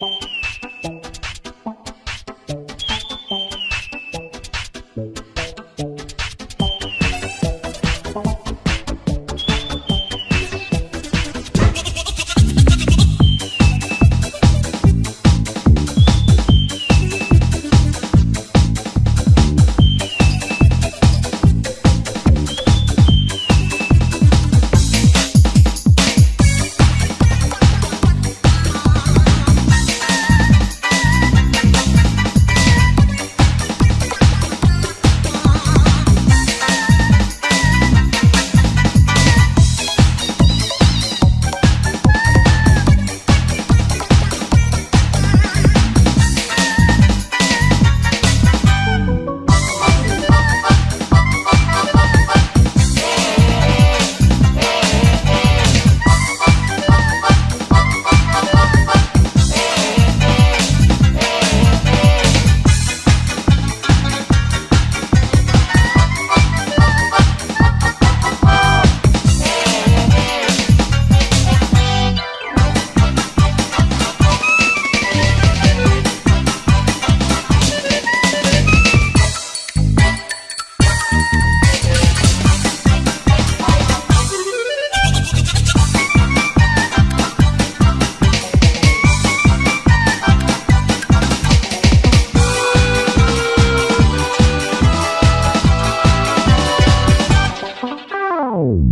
Bye.